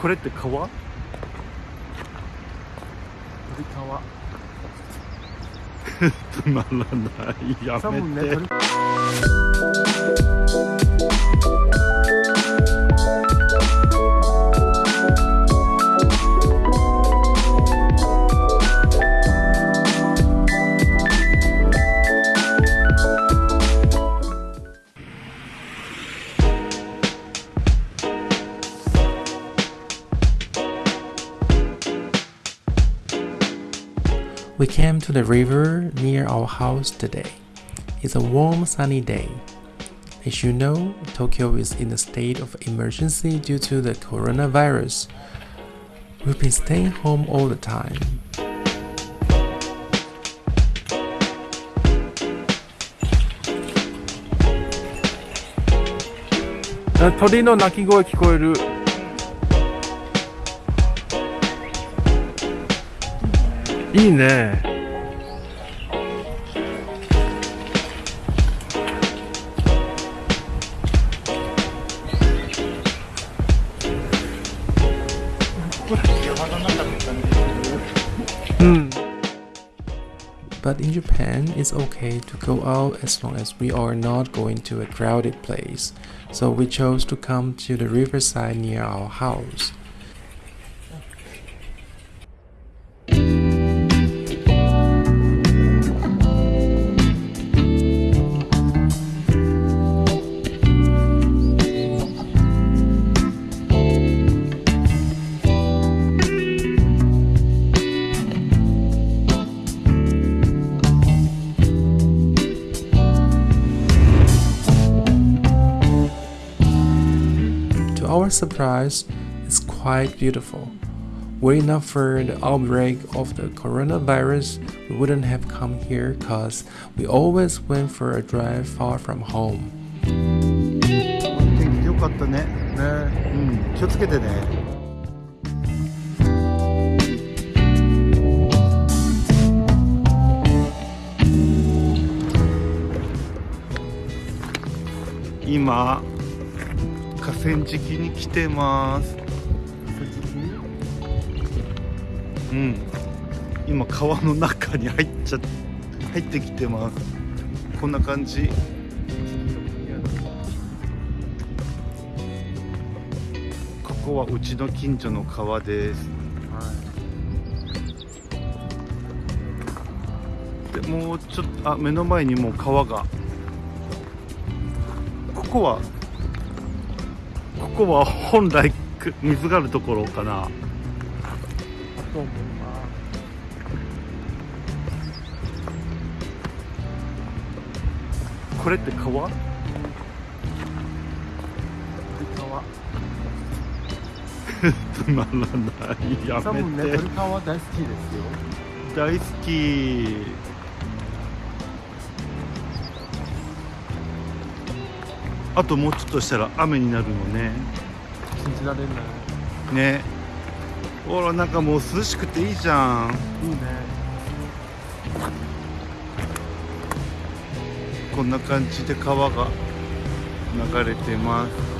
これって川？鳥川。つまらない。やめて We came to the river near our house today. It's a warm, sunny day. As you know, Tokyo is in a state of emergency due to the coronavirus. We've been staying home all the time.「あ鳥の鳴き声聞こえる」 いいねうん But in Japan, it's okay to go out as long as we are not going to a crowded place. So we chose to come to the riverside near our house. our surprise, it's quite beautiful. Were it not for the outbreak of the coronavirus, we wouldn't have come here because we always went for a drive far from home. 天気良かったねねうん気をつけてね今 河川敷に来てます。うん。今川の中に入っちゃ入ってきてます。こんな感じ。ここはうちの近所の川です。はいでもうちょっとあ目の前にもう川が。ここはここは本来く水があるところかな。あと思うなこれって川？鳥川。つまらない。やめて、大好きですよ。大好きあともうちょっとしたら雨になるのね。信じられない。ね。ほらなんかもう涼しくていいじゃん。いいね。こんな感じで川が流れてます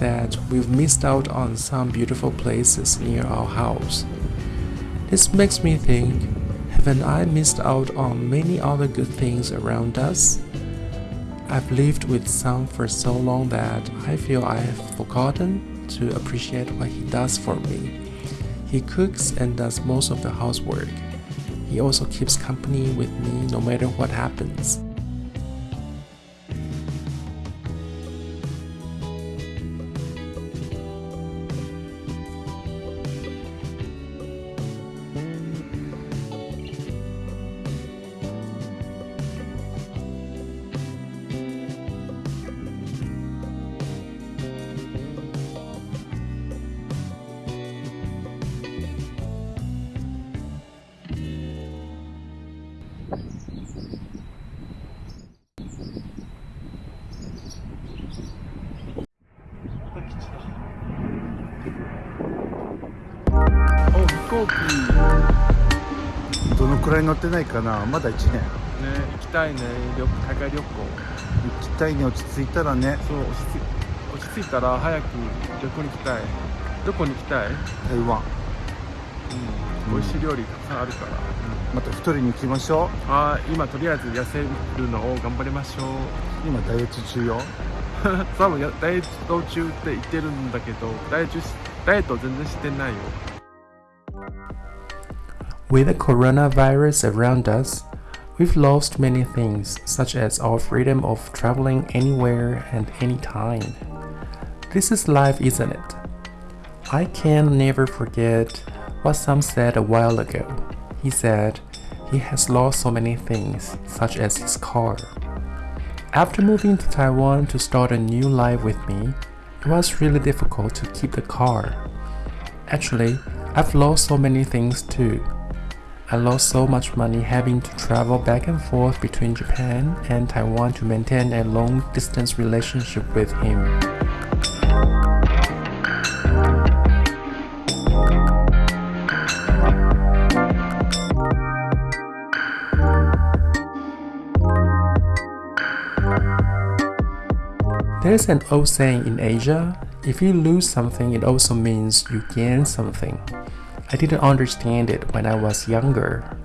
that we've missed out on some beautiful places near our house. This makes me think haven't I missed out on many other good things around us? I've lived with Sam for so long that I feel I have forgotten to appreciate what he does for me. He cooks and does most of the housework. He also keeps company with me no matter what happens. 行機。どのくらい乗ってないかな？まだ1年。ね行きたいね。旅海外旅行。行きたいに落ち着いたらね。そう落ち着い落ち着いたら早く旅行に行きたい。どこに行きたい、うん、台湾美味しい料理たくさんあるから、また太りに行きましょう。はい。今とりあえず痩せるのを頑張りましょう。今ダイエット中よ。多分やダイエット中って言ってるんだけどダイエットしダイエット全然してないよ With the coronavirus around us, we've lost many things, such as our freedom of traveling anywhere and anytime. This is life, isn't it? I can never forget what Sam said a while ago. He said he has lost so many things, such as his car. After moving to Taiwan to start a new life with me, it was really difficult to keep the car. Actually, I've lost so many things too. I lost so much money having to travel back and forth between Japan and Taiwan to maintain a long distance relationship with him. There's an old saying in Asia if you lose something, it also means you gain something. I didn't understand it when I was younger.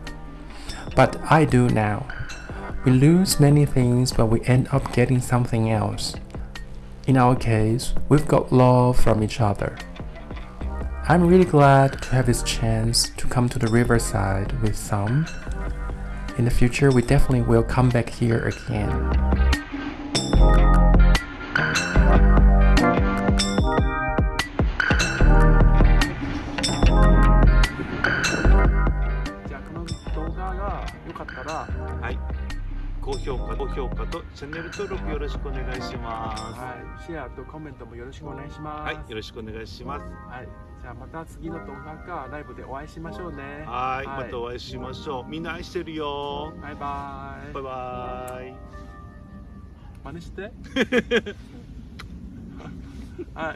But I do now. We lose many things, but we end up getting something else. In our case, we've got love from each other. I'm really glad to have this chance to come to the riverside with Sam. In the future, we definitely will come back here again. チャンネル登録よろしくお願いしまはい、シェアとコメントもよろしくお願いします。すはいよろしくお願いしますはい、じゃあまた次の動画かライブでお会いしましょうね。はいまたお会いしましょうみんな愛してるよバイバイ。バイバイ真似して。はい。